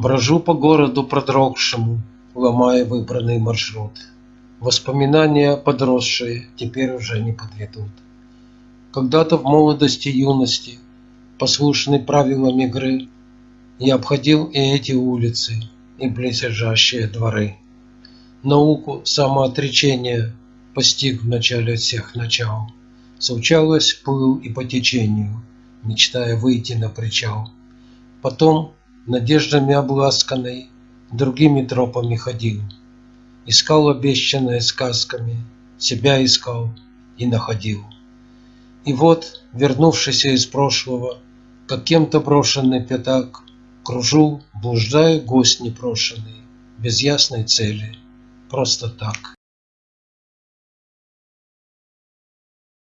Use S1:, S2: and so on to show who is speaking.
S1: Брожу по городу продрогшему, Ломая выбранный маршрут. Воспоминания подросшие Теперь уже не подведут. Когда-то в молодости юности, Послушный правилам игры, Я обходил и эти улицы, И близлежащие дворы. Науку самоотречения Постиг в начале всех начал. Случалось, плыл и по течению, Мечтая выйти на причал. Потом надеждами обласканный, Другими тропами ходил, Искал обещанное сказками, Себя искал и находил. И вот, вернувшийся из прошлого, Как кем-то брошенный пятак, Кружу, блуждаю гость непрошеный, Без ясной цели, просто так.